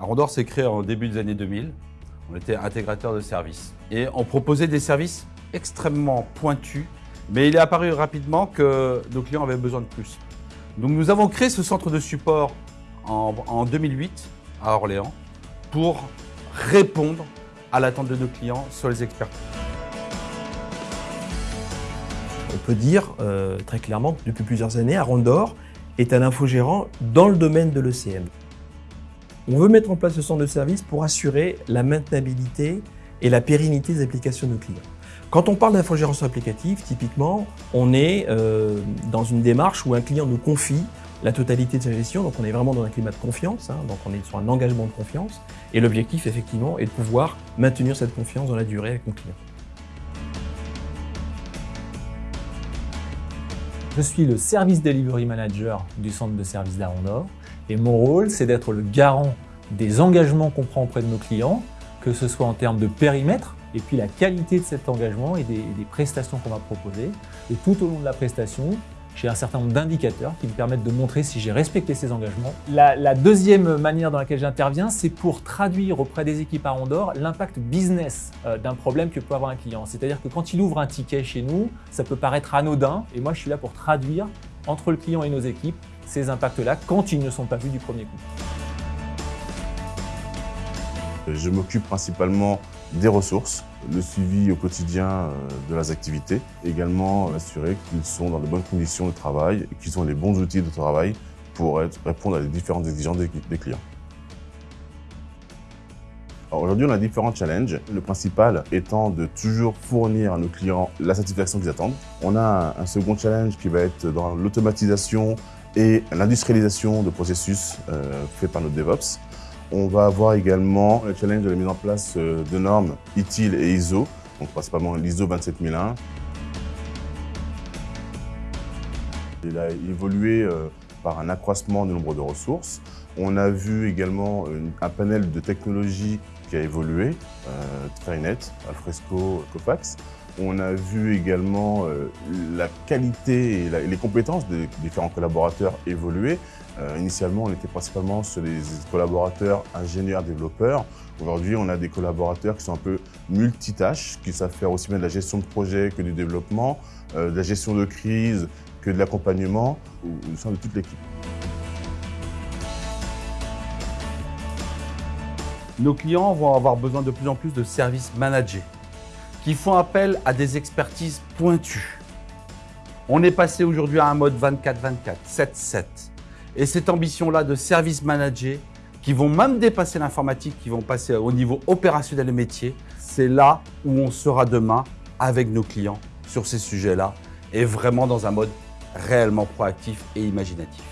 Arondor s'est créé en début des années 2000. On était intégrateur de services et on proposait des services extrêmement pointus, mais il est apparu rapidement que nos clients avaient besoin de plus. Donc nous avons créé ce centre de support en, en 2008 à Orléans pour répondre à l'attente de nos clients sur les expertises. On peut dire euh, très clairement que depuis plusieurs années, Arondor est un infogérant dans le domaine de l'ECM. On veut mettre en place ce centre de service pour assurer la maintenabilité et la pérennité des applications de nos clients. Quand on parle d'infogérance applicative, typiquement, on est euh, dans une démarche où un client nous confie la totalité de sa gestion, donc on est vraiment dans un climat de confiance, hein, donc on est sur un engagement de confiance, et l'objectif effectivement est de pouvoir maintenir cette confiance dans la durée avec nos clients. Je suis le Service Delivery Manager du centre de service d'Arondor et mon rôle, c'est d'être le garant des engagements qu'on prend auprès de nos clients, que ce soit en termes de périmètre et puis la qualité de cet engagement et des, prestations qu'on va proposer. Et tout au long de la prestation, j'ai un certain nombre d'indicateurs qui me permettent de montrer si j'ai respecté ces engagements. La, la deuxième manière dans laquelle j'interviens, c'est pour traduire auprès des équipes à Rondor l'impact business euh, d'un problème que peut avoir un client. C'est-à-dire que quand il ouvre un ticket chez nous, ça peut paraître anodin et moi je suis là pour traduire entre le client et nos équipes ces impacts-là quand ils ne sont pas vus du premier coup. Je m'occupe principalement des ressources, le suivi au quotidien euh, de leurs activités, également assurer qu'ils sont dans de bonnes conditions de travail et qu'ils ont les bons outils de travail pour répondre à les différentes exigences des clients. Aujourd'hui, on a différents challenges. Le principal étant de toujours fournir à nos clients la satisfaction qu'ils attendent. On a un second challenge qui va être dans l'automatisation et l'industrialisation de processus euh, faits par nos DevOps. On va avoir également le challenge de la mise en place euh, de normes ITIL et ISO, donc principalement l'ISO 27001. Il a évolué euh, par un accroissement du nombre de ressources. On a vu également un panel de technologies qui a évolué, euh, Trinet, Alfresco, Copax. On a vu également euh, la qualité et, les compétences des différents collaborateurs évoluer. Euh, initialement, on était principalement sur les collaborateurs ingénieurs, développeurs. Aujourd'hui, on a des collaborateurs qui sont un peu multitâches, qui savent faire aussi bien de la gestion de projet que du développement, de la gestion de crise que de l'accompagnement au sein de toute l'équipe. Nos clients vont avoir besoin de plus en plus de services managés qui font appel à des expertises pointues. On est passé aujourd'hui à un mode 24-24, 7-7. Et cette ambition-là de services managés qui vont même dépasser l'informatique, qui vont passer au niveau opérationnel et métier, c'est là où on sera demain avec nos clients sur ces sujets-là et vraiment dans un mode réellement proactif et imaginatif.